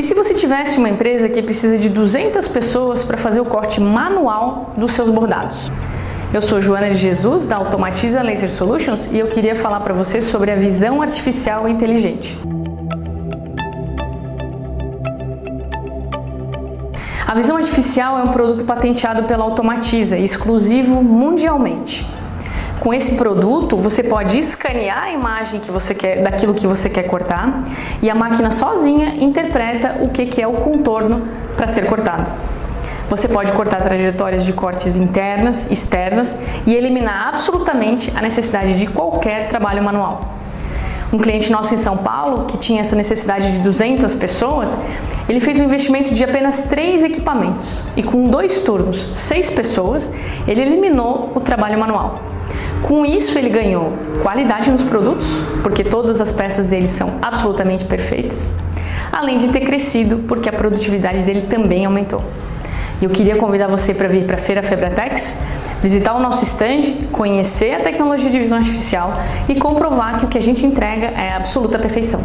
E se você tivesse uma empresa que precisa de 200 pessoas para fazer o corte manual dos seus bordados? Eu sou Joana de Jesus, da Automatiza Laser Solutions, e eu queria falar para você sobre a visão artificial inteligente. A visão artificial é um produto patenteado pela Automatiza, exclusivo mundialmente. Com esse produto, você pode escanear a imagem que você quer, daquilo que você quer cortar e a máquina sozinha interpreta o que é o contorno para ser cortado. Você pode cortar trajetórias de cortes internas, externas e eliminar absolutamente a necessidade de qualquer trabalho manual. Um cliente nosso em São Paulo, que tinha essa necessidade de 200 pessoas, ele fez um investimento de apenas três equipamentos e com dois turnos, seis pessoas, ele eliminou o trabalho manual. Com isso ele ganhou qualidade nos produtos, porque todas as peças dele são absolutamente perfeitas, além de ter crescido porque a produtividade dele também aumentou. Eu queria convidar você para vir para a Feira Febratex, visitar o nosso stand, conhecer a tecnologia de visão artificial e comprovar que o que a gente entrega é absoluta perfeição.